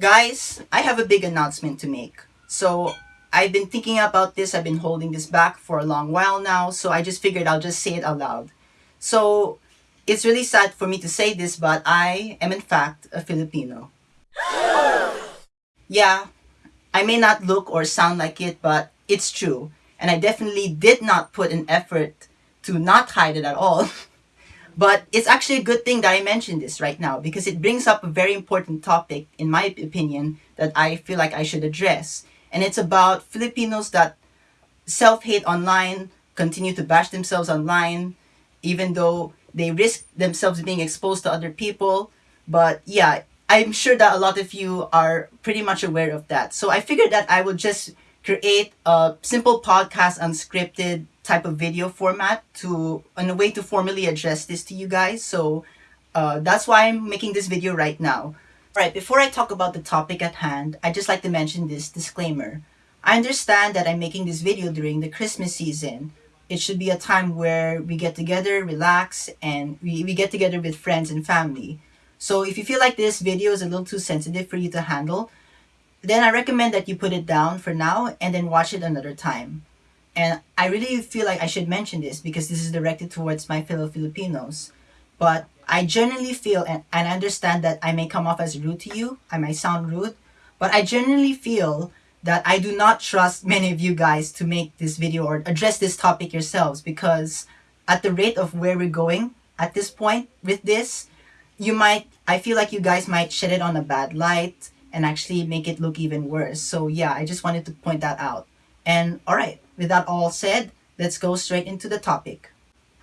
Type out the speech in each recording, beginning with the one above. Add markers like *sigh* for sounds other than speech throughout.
Guys, I have a big announcement to make. So, I've been thinking about this, I've been holding this back for a long while now, so I just figured I'll just say it out loud. So, it's really sad for me to say this, but I am in fact a Filipino. *gasps* yeah, I may not look or sound like it, but it's true. And I definitely did not put an effort to not hide it at all. *laughs* but it's actually a good thing that I mentioned this right now because it brings up a very important topic, in my opinion, that I feel like I should address. And it's about Filipinos that self-hate online, continue to bash themselves online, even though they risk themselves being exposed to other people. But yeah, I'm sure that a lot of you are pretty much aware of that. So I figured that I would just create a simple podcast unscripted type of video format to in a way to formally address this to you guys. So uh, that's why I'm making this video right now. Alright, before I talk about the topic at hand, I'd just like to mention this disclaimer. I understand that I'm making this video during the Christmas season. It should be a time where we get together, relax, and we, we get together with friends and family. So if you feel like this video is a little too sensitive for you to handle, then I recommend that you put it down for now and then watch it another time. And I really feel like I should mention this because this is directed towards my fellow Filipinos. But I genuinely feel and, and understand that I may come off as rude to you. I might sound rude. But I genuinely feel that I do not trust many of you guys to make this video or address this topic yourselves because at the rate of where we're going at this point with this, you might, I feel like you guys might shed it on a bad light and actually make it look even worse. So yeah, I just wanted to point that out. And alright, with that all said, let's go straight into the topic.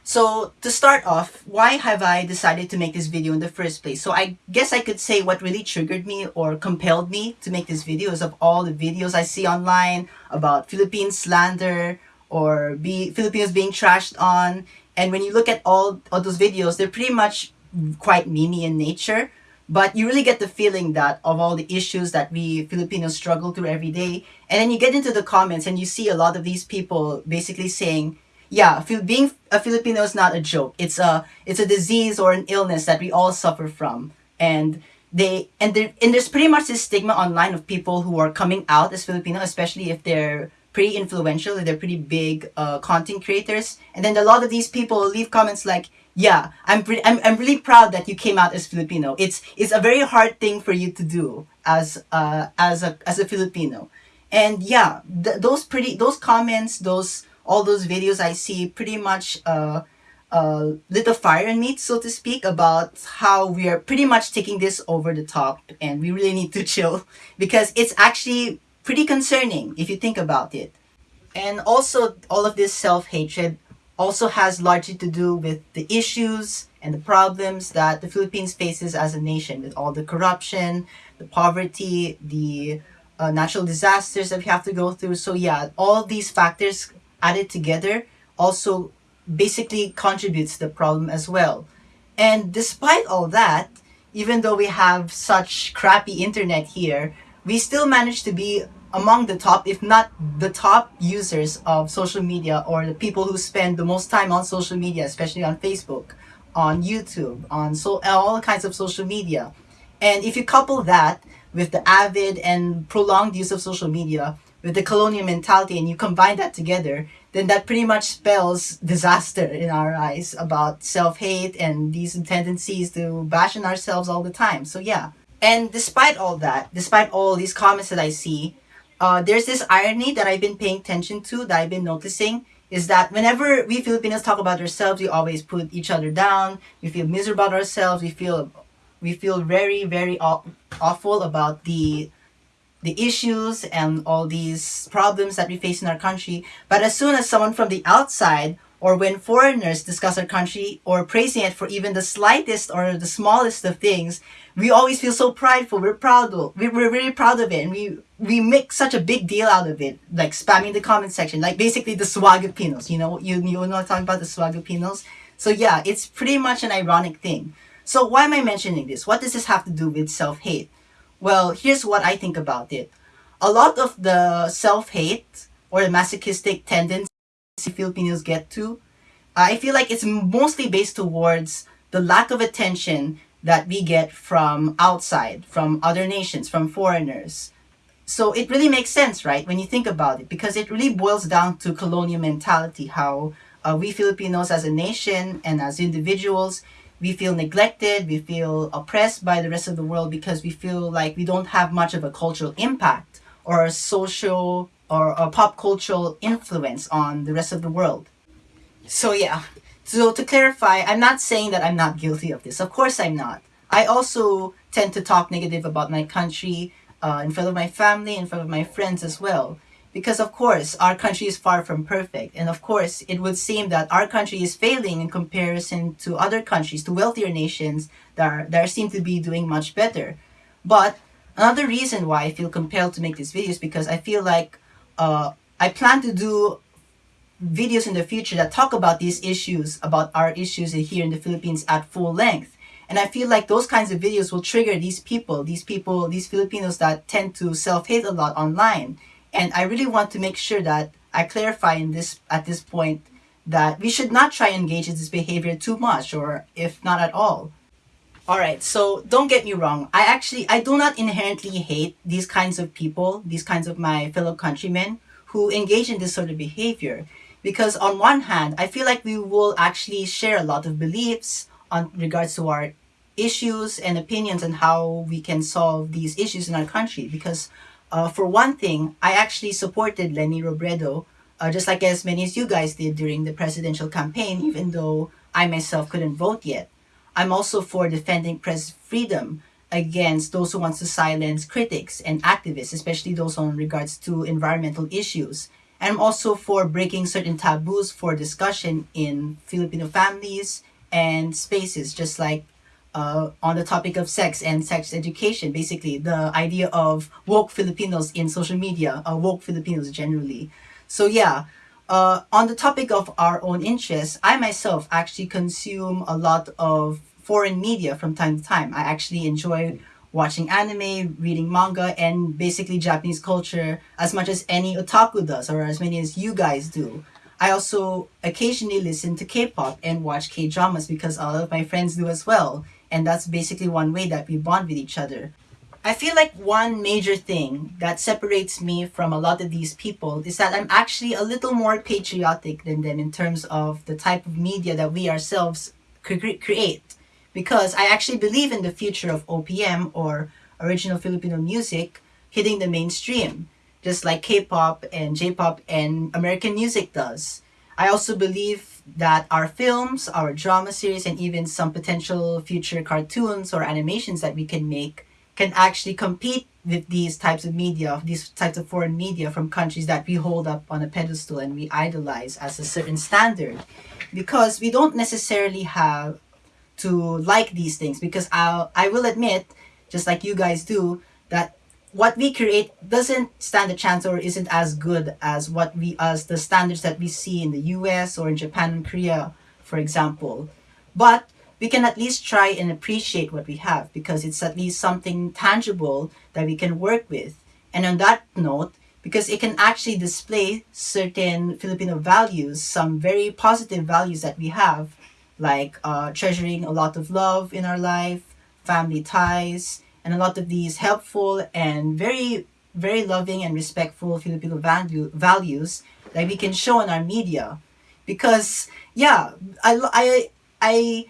So to start off, why have I decided to make this video in the first place? So I guess I could say what really triggered me or compelled me to make this video is of all the videos I see online about Philippine slander or be Filipinos being trashed on. And when you look at all all those videos, they're pretty much quite memey in nature. But you really get the feeling that of all the issues that we Filipinos struggle through every day. And then you get into the comments and you see a lot of these people basically saying, yeah, being a Filipino is not a joke. It's a, it's a disease or an illness that we all suffer from. And they and there and there's pretty much this stigma online of people who are coming out as Filipino, especially if they're pretty influential, they're pretty big uh, content creators. And then a lot of these people leave comments like, yeah, I'm, pretty, I'm, I'm really proud that you came out as Filipino. It's, it's a very hard thing for you to do as, uh, as, a, as a Filipino. And yeah, th those pretty, those comments, those, all those videos I see pretty much, uh, uh, lit a fire in me, so to speak, about how we are pretty much taking this over the top and we really need to *laughs* chill because it's actually pretty concerning if you think about it. And also, all of this self-hatred also has largely to do with the issues and the problems that the Philippines faces as a nation with all the corruption, the poverty, the uh, natural disasters that we have to go through. So yeah, all these factors added together also basically contributes to the problem as well. And despite all that, even though we have such crappy internet here, we still manage to be among the top, if not the top users of social media or the people who spend the most time on social media, especially on Facebook, on YouTube, on so all kinds of social media. And if you couple that with the avid and prolonged use of social media, with the colonial mentality, and you combine that together, then that pretty much spells disaster in our eyes about self-hate and these tendencies to bash on ourselves all the time. So yeah. And despite all that, despite all these comments that I see, uh, there's this irony that I've been paying attention to, that I've been noticing, is that whenever we Filipinos talk about ourselves, we always put each other down. We feel miserable about ourselves. We feel, we feel very, very aw awful about the the issues and all these problems that we face in our country. But as soon as someone from the outside or when foreigners discuss our country or praising it for even the slightest or the smallest of things, we always feel so prideful. We're proud of We're, really proud of it. And we, we make such a big deal out of it. Like spamming the comment section. Like basically the Swagapinos. You know, you, you know talking about? The Swagapinos. So yeah, it's pretty much an ironic thing. So why am I mentioning this? What does this have to do with self-hate? Well, here's what I think about it. A lot of the self-hate or the masochistic tendency Filipinos get to, I feel like it's mostly based towards the lack of attention that we get from outside, from other nations, from foreigners. So it really makes sense, right, when you think about it, because it really boils down to colonial mentality, how uh, we Filipinos as a nation and as individuals, we feel neglected, we feel oppressed by the rest of the world because we feel like we don't have much of a cultural impact or a social or pop cultural influence on the rest of the world. So yeah, so to clarify, I'm not saying that I'm not guilty of this. Of course I'm not. I also tend to talk negative about my country uh, in front of my family, in front of my friends as well. Because of course, our country is far from perfect. And of course, it would seem that our country is failing in comparison to other countries, to wealthier nations that, are, that seem to be doing much better. But another reason why I feel compelled to make this video is because I feel like uh, I plan to do videos in the future that talk about these issues, about our issues here in the Philippines at full length. And I feel like those kinds of videos will trigger these people, these people, these Filipinos that tend to self-hate a lot online. And I really want to make sure that I clarify in this at this point that we should not try and engage in this behavior too much or if not at all. Alright, so don't get me wrong. I actually, I do not inherently hate these kinds of people, these kinds of my fellow countrymen who engage in this sort of behavior. Because on one hand, I feel like we will actually share a lot of beliefs on regards to our issues and opinions and how we can solve these issues in our country. Because uh, for one thing, I actually supported Leni Robredo, uh, just like as many as you guys did during the presidential campaign, even though I myself couldn't vote yet. I'm also for defending press freedom against those who want to silence critics and activists, especially those on regards to environmental issues. And I'm also for breaking certain taboos for discussion in Filipino families and spaces, just like uh, on the topic of sex and sex education, basically the idea of woke Filipinos in social media, uh, woke Filipinos generally. So yeah, uh, on the topic of our own interests, I myself actually consume a lot of foreign media from time to time. I actually enjoy watching anime, reading manga, and basically Japanese culture as much as any otaku does, or as many as you guys do. I also occasionally listen to K-pop and watch K-dramas because all of my friends do as well. And that's basically one way that we bond with each other. I feel like one major thing that separates me from a lot of these people is that I'm actually a little more patriotic than them in terms of the type of media that we ourselves create because I actually believe in the future of OPM or original Filipino music hitting the mainstream, just like K-pop and J-pop and American music does. I also believe that our films, our drama series, and even some potential future cartoons or animations that we can make can actually compete with these types of media, these types of foreign media from countries that we hold up on a pedestal and we idolize as a certain standard. Because we don't necessarily have to like these things because I'll, I will admit, just like you guys do, that what we create doesn't stand a chance or isn't as good as what we as the standards that we see in the US or in Japan and Korea, for example. But we can at least try and appreciate what we have because it's at least something tangible that we can work with. And on that note, because it can actually display certain Filipino values, some very positive values that we have, like uh, treasuring a lot of love in our life, family ties, and a lot of these helpful and very, very loving and respectful Filipino value, values that we can show in our media. Because, yeah, I, I, I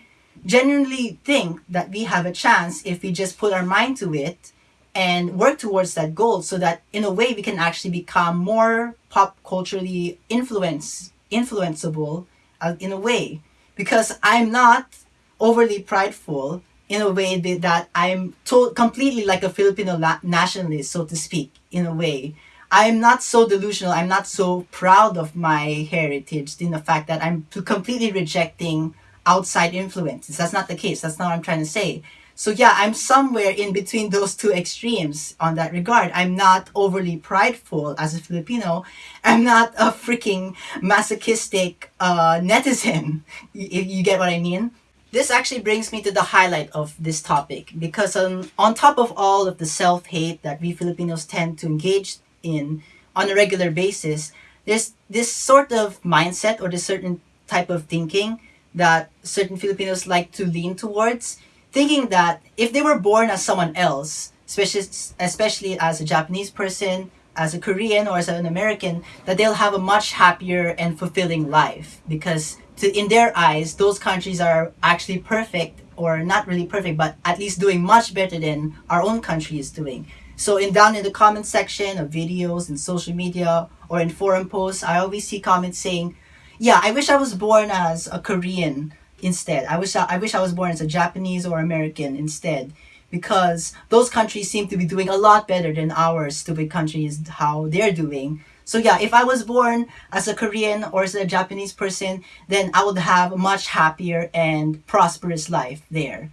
genuinely think that we have a chance if we just put our mind to it and work towards that goal so that in a way we can actually become more pop culturally influence influenceable uh, in a way because I'm not overly prideful in a way that I'm to completely like a Filipino nationalist, so to speak, in a way. I'm not so delusional. I'm not so proud of my heritage in the fact that I'm completely rejecting outside influences. That's not the case. That's not what I'm trying to say. So yeah, I'm somewhere in between those two extremes on that regard. I'm not overly prideful as a Filipino. I'm not a freaking masochistic uh, netizen, if you get what I mean. This actually brings me to the highlight of this topic because um, on top of all of the self-hate that we Filipinos tend to engage in on a regular basis, there's this sort of mindset or this certain type of thinking that certain Filipinos like to lean towards thinking that if they were born as someone else, especially especially as a Japanese person, as a Korean or as an American, that they'll have a much happier and fulfilling life because to, in their eyes, those countries are actually perfect or not really perfect, but at least doing much better than our own country is doing. So in down in the comment section of videos and social media or in forum posts, I always see comments saying, "Yeah, I wish I was born as a Korean instead. I wish I, I wish I was born as a Japanese or American instead." because those countries seem to be doing a lot better than our stupid countries how they're doing so yeah if i was born as a korean or as a japanese person then i would have a much happier and prosperous life there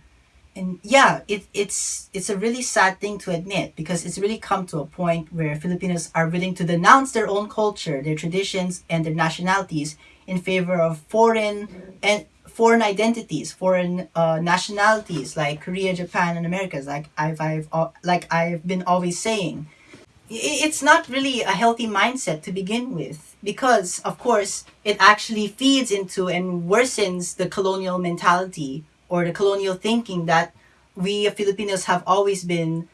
and yeah it, it's it's a really sad thing to admit because it's really come to a point where filipinos are willing to denounce their own culture their traditions and their nationalities in favor of foreign and foreign identities, foreign uh, nationalities like Korea, Japan, and Americas. Like I've, I've uh, like I've been always saying, it's not really a healthy mindset to begin with because, of course, it actually feeds into and worsens the colonial mentality or the colonial thinking that we Filipinos have always been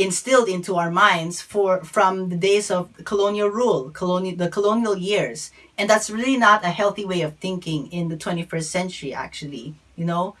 instilled into our minds for from the days of colonial rule, colonial the colonial years. And that's really not a healthy way of thinking in the 21st century actually, you know?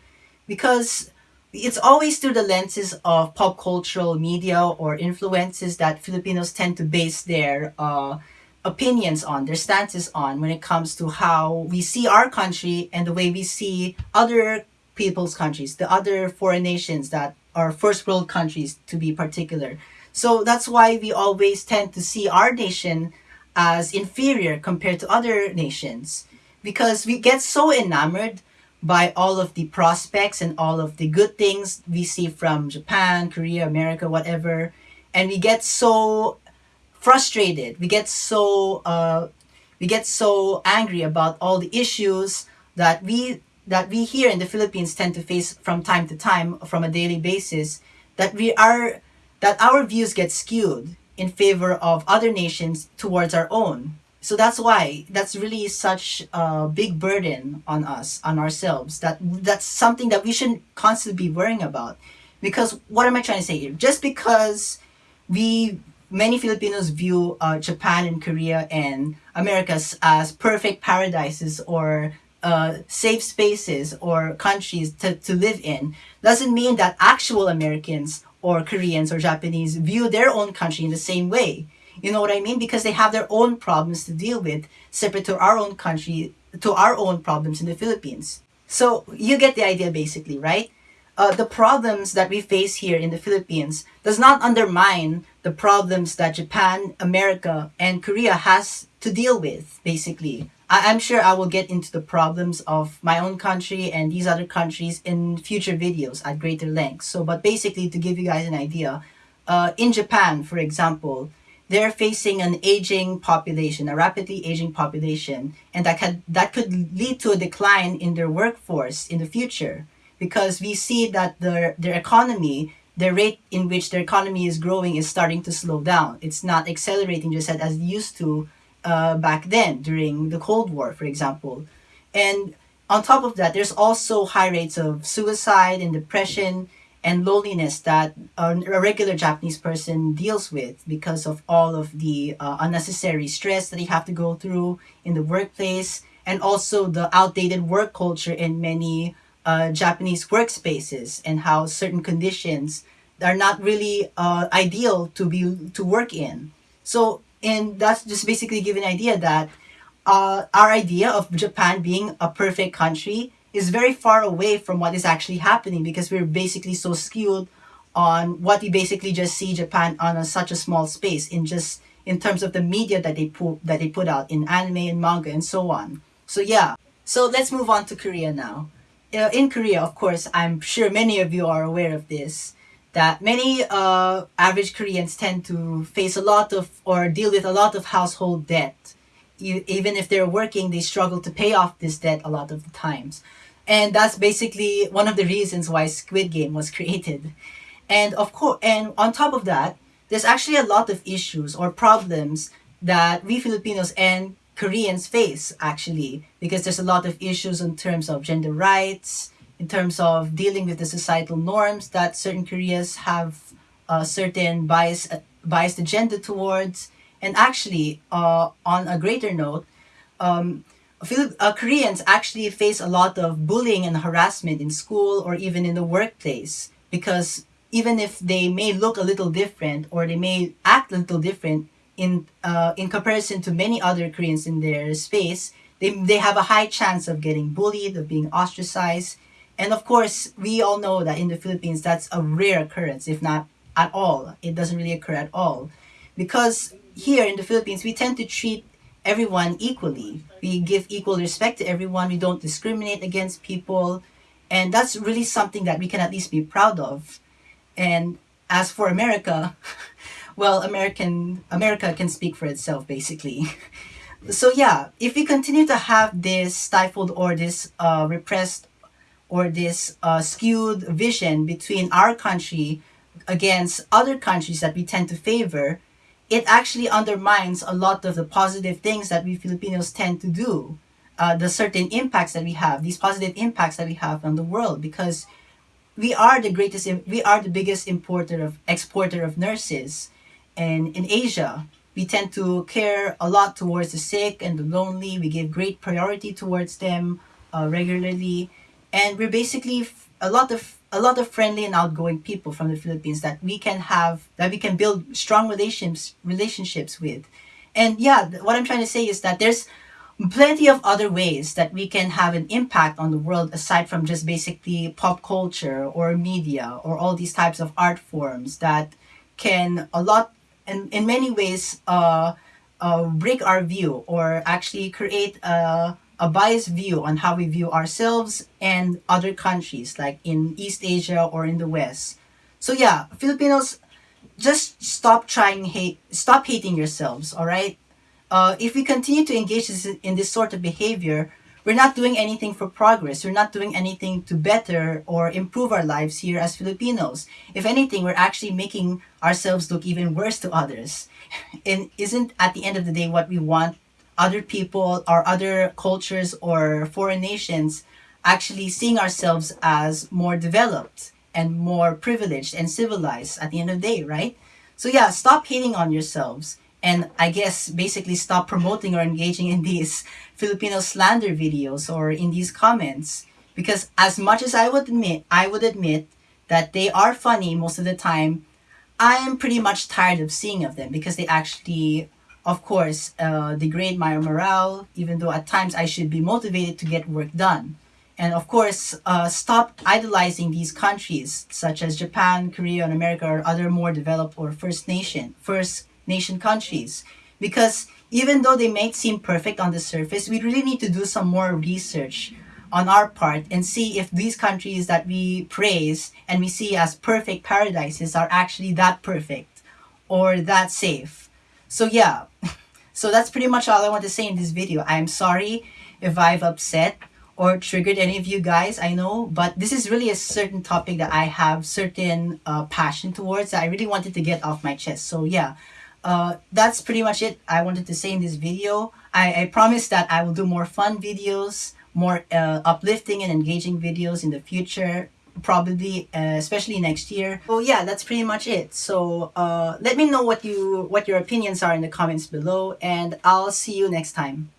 Because it's always through the lenses of pop cultural media or influences that Filipinos tend to base their uh, opinions on, their stances on when it comes to how we see our country and the way we see other people's countries, the other foreign nations that or first world countries to be particular. So that's why we always tend to see our nation as inferior compared to other nations because we get so enamored by all of the prospects and all of the good things we see from Japan, Korea, America, whatever, and we get so frustrated. We get so uh, we get so angry about all the issues that we that we here in the Philippines tend to face from time to time from a daily basis that we are that our views get skewed in favor of other nations towards our own. So that's why that's really such a big burden on us on ourselves that that's something that we shouldn't constantly be worrying about. Because what am i trying to say here? Just because we many filipinos view uh, japan and korea and america as perfect paradises or uh, safe spaces or countries to, to live in doesn't mean that actual Americans or Koreans or Japanese view their own country in the same way. You know what I mean? Because they have their own problems to deal with, separate to our own country, to our own problems in the Philippines. So you get the idea basically, right? Uh, the problems that we face here in the Philippines does not undermine the problems that Japan, America, and Korea has to deal with, basically. I, am sure I will get into the problems of my own country and these other countries in future videos at greater length. So, but basically to give you guys an idea, uh, in Japan, for example, they're facing an aging population, a rapidly aging population, and that could, that could lead to a decline in their workforce in the future because we see that their, their economy, the rate in which their economy is growing is starting to slow down. It's not accelerating just as it used to uh, back then during the Cold War, for example. And on top of that, there's also high rates of suicide and depression and loneliness that a regular Japanese person deals with because of all of the uh, unnecessary stress that they have to go through in the workplace and also the outdated work culture in many uh, Japanese workspaces and how certain conditions are not really uh, ideal to be to work in. So and that's just basically give an idea that uh, our idea of Japan being a perfect country is very far away from what is actually happening because we're basically so skewed on what we basically just see Japan on a, such a small space in just in terms of the media that they put that they put out in anime and manga and so on. So yeah. So let's move on to Korea now. Uh, in Korea, of course, I'm sure many of you are aware of this that many uh, average Koreans tend to face a lot of or deal with a lot of household debt. You, even if they're working, they struggle to pay off this debt a lot of the times. And that's basically one of the reasons why Squid Game was *laughs* created. And of course, and on top of that, there's actually a lot of issues or problems that we Filipinos and Koreans face actually because there's a lot of issues in terms of gender rights, in terms of dealing with the societal norms that certain Koreas have a certain bias, biased agenda towards. And actually, uh, on a greater note, um, uh, Koreans actually face a lot of bullying and harassment in school or even in the workplace because even if they may look a little different or they may act a little different in uh, in comparison to many other Koreans in their space, they, they have a high chance of getting bullied, of being ostracized. And of course, we all know that in the Philippines, that's a rare occurrence, if not at all. It doesn't really occur at all. Because here in the Philippines, we tend to treat everyone equally. We give equal respect to everyone. We don't discriminate against people. And that's really something that we can at least be proud of. And as for America, *laughs* well, American America can speak for itself basically. *laughs* so yeah, if we continue to have this stifled or this uh, repressed or this uh, skewed vision between our country against other countries that we tend to favor, it actually undermines a lot of the positive things that we Filipinos tend to do. Uh, the certain impacts that we have, these positive impacts that we have on the world, because we are the greatest, we are the biggest importer of exporter of nurses, and in Asia, we tend to care a lot towards the sick and the lonely. We give great priority towards them uh, regularly, and we're basically a lot of a lot of friendly and outgoing people from the Philippines that we can have that we can build strong relationships relationships with. And yeah, what I'm trying to say is that there's plenty of other ways that we can have an impact on the world aside from just basically pop culture or media or all these types of art forms that can a lot and in many ways uh, uh, break our view or actually create a a biased view on how we view ourselves and other countries like in East Asia or in the West. So yeah, Filipinos, just stop trying hate, stop hating yourselves, all right? Uh, if we continue to engage in this sort of behavior, we're not doing anything for progress. We're not doing anything to better or improve our lives here as Filipinos. If anything, we're actually making ourselves look even worse to others. *laughs* And isn't at the end of the day what we want other people or other cultures or foreign nations actually seeing ourselves as more developed and more privileged and civilized at the end of the day, right? So yeah, stop hating on yourselves and I guess basically stop promoting or engaging in *laughs* these Filipino slander videos or in these comments because as much as I would admit, I would admit that they are funny most of the time, I am pretty much tired of seeing of them because they actually of course, uh, degrade my morale, even though at times I should be motivated to get work done. And of course, uh, stop idolizing these countries such as Japan, Korea, and America or other more developed or first nation, first nation countries. Because even though they may seem perfect on the surface, we really need to do some more research on our part and see if these countries that we praise and we see as perfect paradises are actually that perfect or that safe so yeah, so that's pretty much all I want to say in this video. I'm sorry if I've upset or triggered any of you guys, I know, but this is really a certain topic that I have certain uh, passion towards that I really wanted to get off my chest. So yeah, uh, that's pretty much it I wanted to say in this video. I, I promise that I will do more fun videos, more uh, uplifting and engaging videos in the future probably uh, especially next year. So yeah that's pretty much it. So uh, let me know what you what your opinions are in the comments below and I'll see you next time